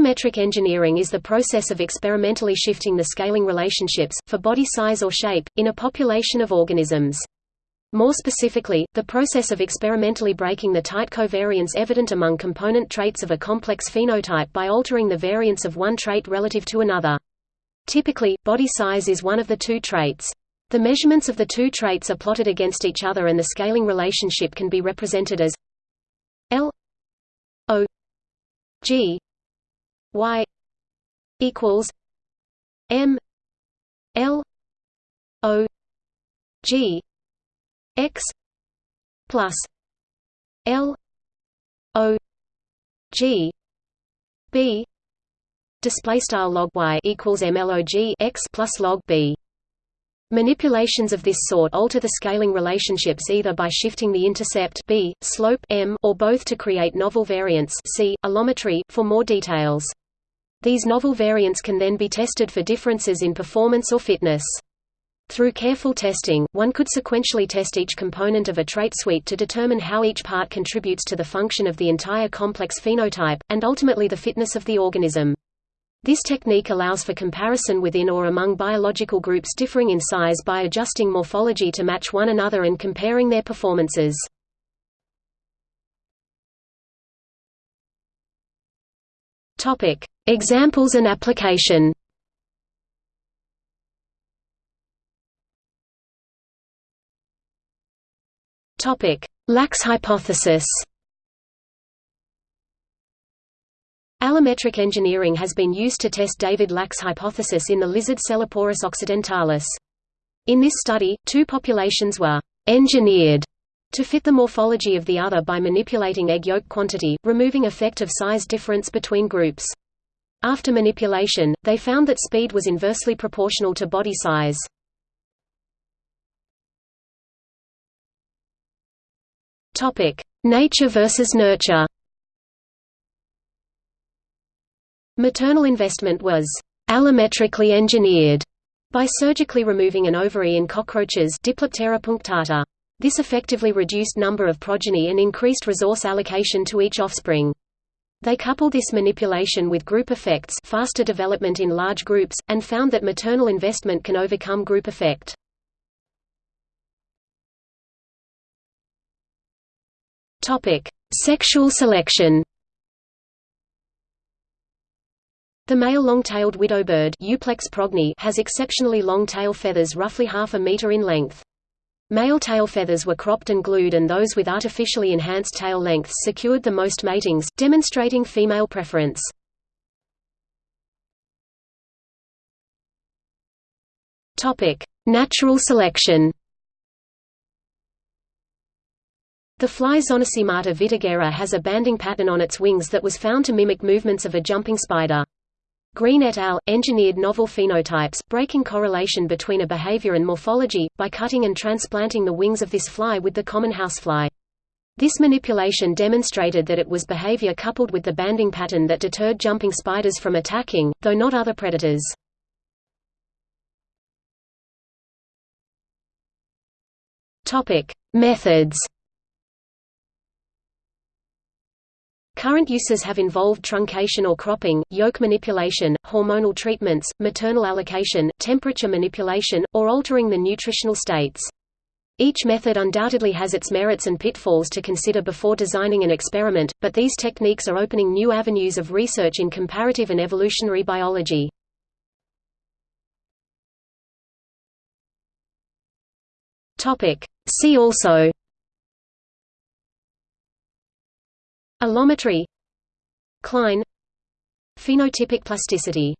Allometric engineering is the process of experimentally shifting the scaling relationships, for body size or shape, in a population of organisms. More specifically, the process of experimentally breaking the tight covariance evident among component traits of a complex phenotype by altering the variance of one trait relative to another. Typically, body size is one of the two traits. The measurements of the two traits are plotted against each other and the scaling relationship can be represented as L O G Y equals M L O G X plus L O G B display style log y equals mlog x plus log b. Manipulations of this sort alter the scaling relationships either by shifting the intercept b, slope m, or both to create novel variants see allometry for more details. These novel variants can then be tested for differences in performance or fitness. Through careful testing, one could sequentially test each component of a trait suite to determine how each part contributes to the function of the entire complex phenotype, and ultimately the fitness of the organism. This technique allows for comparison within or among biological groups differing in size by adjusting morphology to match one another and comparing their performances. Examples and application Topic: Lack's hypothesis. Allometric engineering has been used to test David Lack's hypothesis in the lizard Sceloporus occidentalis. In this study, two populations were engineered to fit the morphology of the other by manipulating egg yolk quantity, removing effect of size difference between groups. After manipulation, they found that speed was inversely proportional to body size. Nature versus nurture. Maternal investment was allometrically engineered by surgically removing an ovary in cockroaches Diploptera punctata. This effectively reduced number of progeny and increased resource allocation to each offspring. They coupled this manipulation with group effects faster development in large groups, and found that maternal investment can overcome group effect. Sexual selection. The male long-tailed widowbird Euplectes has exceptionally long tail feathers roughly half a meter in length. Male tail feathers were cropped and glued and those with artificially enhanced tail lengths secured the most matings, demonstrating female preference. Natural selection The fly Zonosemata vittigera has a banding pattern on its wings that was found to mimic movements of a jumping spider. Greene et al. engineered novel phenotypes, breaking correlation between a behavior and morphology, by cutting and transplanting the wings of this fly with the common housefly. This manipulation demonstrated that it was behavior coupled with the banding pattern that deterred jumping spiders from attacking, though not other predators. Methods Current uses have involved truncation or cropping, yolk manipulation, hormonal treatments, maternal allocation, temperature manipulation, or altering the nutritional states. Each method undoubtedly has its merits and pitfalls to consider before designing an experiment, but these techniques are opening new avenues of research in comparative and evolutionary biology. See also Allometry. Cline. Phenotypic plasticity